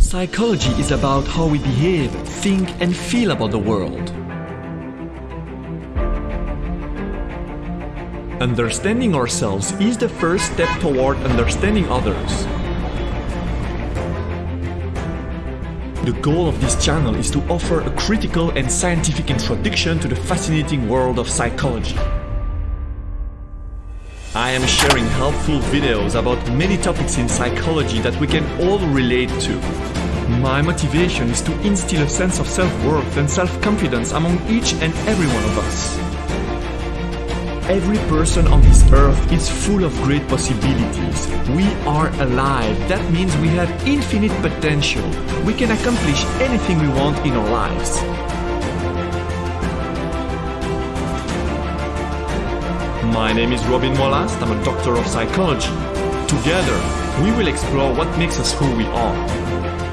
Psychology is about how we behave, think and feel about the world. Understanding ourselves is the first step toward understanding others. The goal of this channel is to offer a critical and scientific introduction to the fascinating world of psychology. I am sharing helpful videos about many topics in psychology that we can all relate to. My motivation is to instill a sense of self-worth and self-confidence among each and every one of us. Every person on this earth is full of great possibilities. We are alive. That means we have infinite potential. We can accomplish anything we want in our lives. My name is Robin Wallace, I'm a doctor of psychology. Together, we will explore what makes us who we are.